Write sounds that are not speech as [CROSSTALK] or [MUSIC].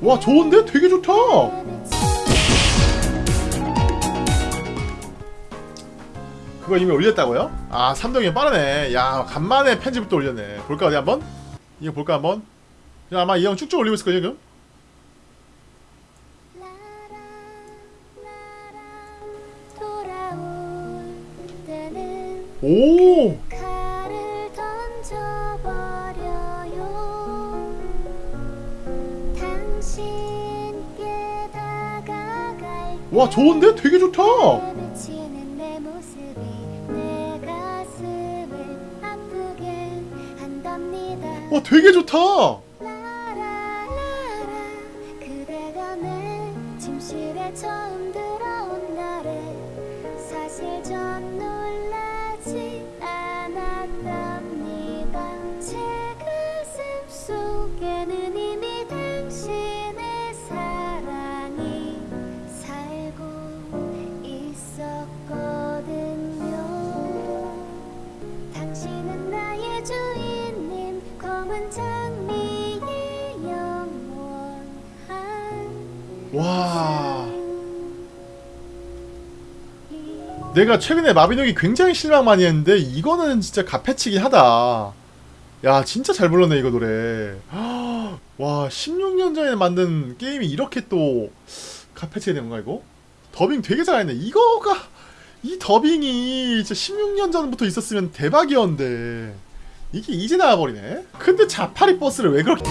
와 좋은데? 되게 좋다 그거 이미 올렸다고요? 아 삼동이 빠르네 야 간만에 편집을 또 올렸네 볼까 어디 한번? 이거 볼까 한번? 야, 아마 이 형 쭉쭉 올리고 있을 거예요 지금 오 와 좋은데? 되게 좋다. 와 되게 좋다. 라라라라 당신은 나의 주인님 검은 장미의 영원한 와. 내가 최근에 마비노기 굉장히 실망 많이 했는데 이거는 진짜 갓패치긴 하다 야 진짜 잘 불렀네 이거 노래 [GASPS] 와 16년 전에 만든 게임이 이렇게 또 갓패치가 되는 건가 이거? 더빙 되게 잘했네 이거가 이 더빙이 진짜 16년 전부터 있었으면 대박이었는데 이게 이제 나와버리네? 근데 자파리 버스를 왜 그렇게